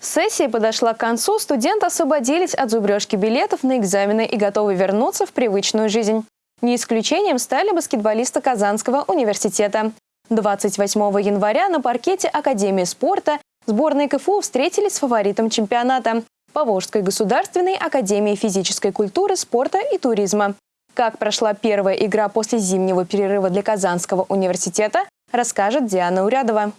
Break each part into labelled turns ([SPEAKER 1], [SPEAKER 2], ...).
[SPEAKER 1] Сессия подошла к концу, студенты освободились от зубрежки билетов на экзамены и готовы вернуться в привычную жизнь. Не исключением стали баскетболисты Казанского университета. 28 января на паркете Академии спорта сборные КФУ встретились с фаворитом чемпионата – Поволжской государственной академии физической культуры, спорта и туризма. Как прошла первая игра после зимнего перерыва для Казанского университета, расскажет Диана Урядова.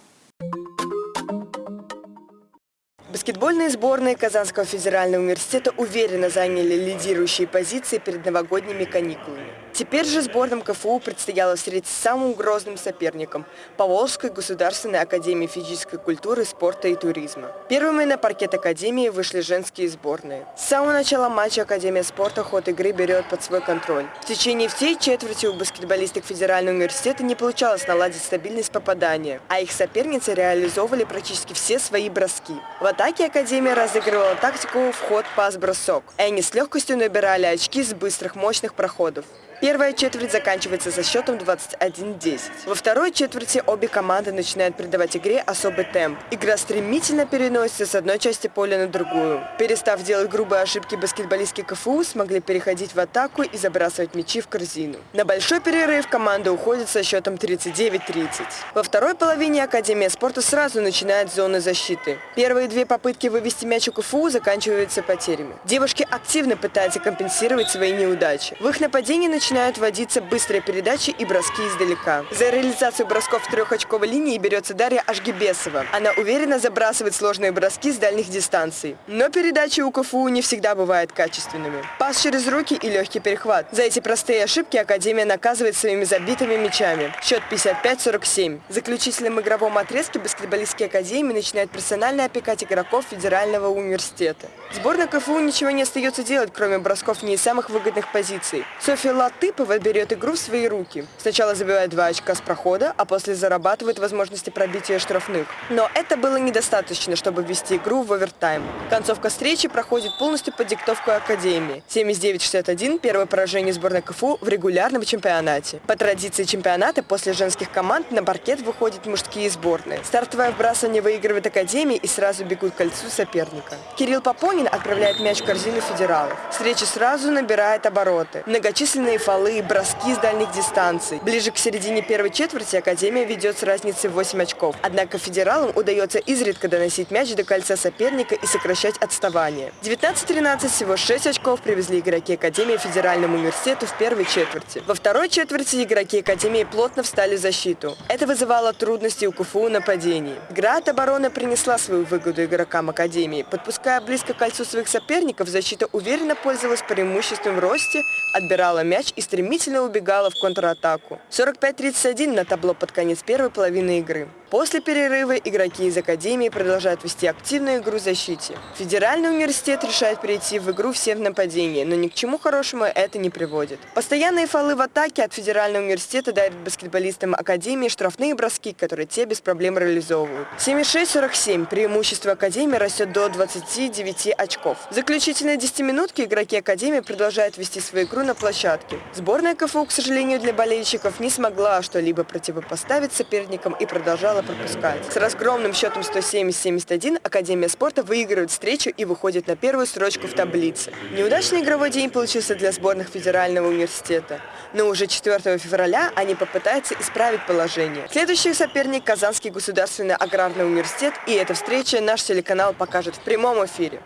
[SPEAKER 2] Баскетбольные сборные Казанского федерального университета уверенно заняли лидирующие позиции перед новогодними каникулами. Теперь же сборным КФУ предстояло встретиться с самым грозным соперником – Поволжской государственной академией физической культуры, спорта и туризма. Первыми на паркет академии вышли женские сборные. С самого начала матча Академия спорта ход игры берет под свой контроль. В течение всей четверти у баскетболисток Федерального университета не получалось наладить стабильность попадания, а их соперницы реализовывали практически все свои броски. В атаке Академия разыгрывала тактику вход-пас-бросок, и они с легкостью набирали очки с быстрых мощных проходов. Первая четверть заканчивается со счетом 21-10. Во второй четверти обе команды начинают придавать игре особый темп. Игра стремительно переносится с одной части поля на другую. Перестав делать грубые ошибки, баскетболистки КФУ смогли переходить в атаку и забрасывать мячи в корзину. На большой перерыв команда уходит со счетом 39-30. Во второй половине Академия спорта сразу начинает зоны защиты. Первые две попытки вывести мяч у КФУ заканчиваются потерями. Девушки активно пытаются компенсировать свои неудачи. В их нападении начинают начинают вводиться быстрые передачи и броски издалека. За реализацию бросков в трехочковой линии берется Дарья Ашгибесова. Она уверенно забрасывает сложные броски с дальних дистанций. Но передачи у КФУ не всегда бывают качественными. Пас через руки и легкий перехват. За эти простые ошибки Академия наказывает своими забитыми мячами. Счет 55-47. В заключительном игровом отрезке баскетболистские Академии начинают персонально опекать игроков Федерального университета. Сборная КФУ ничего не остается делать, кроме бросков не из самых выгодных позиций. Софья Лат Латыпова берет игру в свои руки. Сначала забивает два очка с прохода, а после зарабатывает возможности пробития штрафных. Но это было недостаточно, чтобы ввести игру в овертайм. Концовка встречи проходит полностью под диктовку Академии. 79-61 – первое поражение сборной КФУ в регулярном чемпионате. По традиции чемпионата после женских команд на паркет выходят мужские сборные. Стартовое вбрасывание выигрывает Академии и сразу бегут к кольцу соперника. Кирилл Попонин отправляет мяч в корзину федералов. Встреча сразу набирает обороты. Многочисленные фолы, броски с дальних дистанций. Ближе к середине первой четверти Академия ведет с разницей в 8 очков. Однако федералам удается изредка доносить мяч до кольца соперника и сокращать отставание. 19-13 всего 6 очков привезли игроки Академии Федеральному университету в первой четверти. Во второй четверти игроки Академии плотно встали в защиту. Это вызывало трудности у КФУ нападений. Игра от обороны принесла свою выгоду игрокам Академии. Подпуская близко к кольцу своих соперников, защита уверенно пользовалась преимуществом в росте, отбирала мяч и стремительно убегала в контратаку. 45-31 на табло под конец первой половины игры. После перерыва игроки из Академии продолжают вести активную игру в защите. Федеральный университет решает перейти в игру всем в нападении, но ни к чему хорошему это не приводит. Постоянные фолы в атаке от Федерального университета дарят баскетболистам Академии штрафные броски, которые те без проблем реализовывают. 76-47 преимущество Академии растет до 29 очков. В заключительной 10-минутке игроки Академии продолжают вести свою игру на площадке. Сборная КФУ, к сожалению, для болельщиков не смогла что-либо противопоставить соперникам и продолжала пропускать. С разгромным счетом 170-71 Академия спорта выигрывает встречу и выходит на первую строчку в таблице. Неудачный игровой день получился для сборных Федерального университета. Но уже 4 февраля они попытаются исправить положение. Следующий соперник – Казанский государственный аграрный университет, и эта встреча наш телеканал покажет в прямом эфире.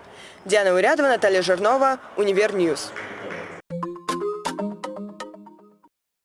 [SPEAKER 2] Диана Урядова, Наталья Жирнова, Универньюз.